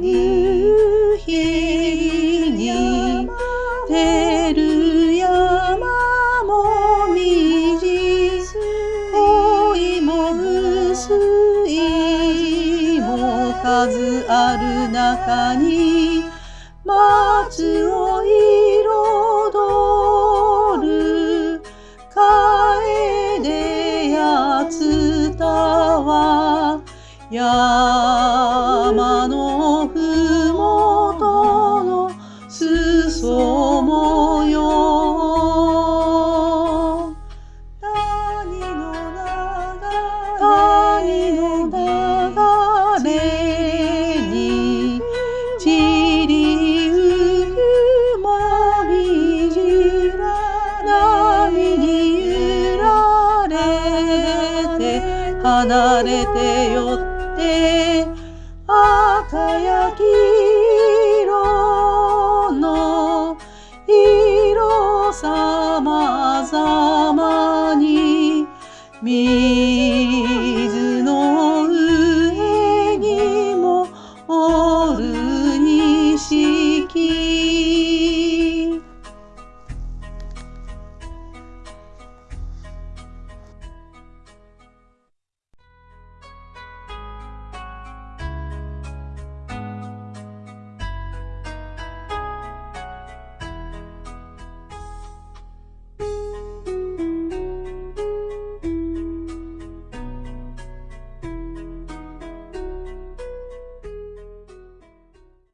夕日を照る山もみじ、恋もむすい、もう数ある中に松をい山のふもとの裾模様谷の流れに散りゆくもみじら波に揺られて離れてて赤や黄色の色さまざまに見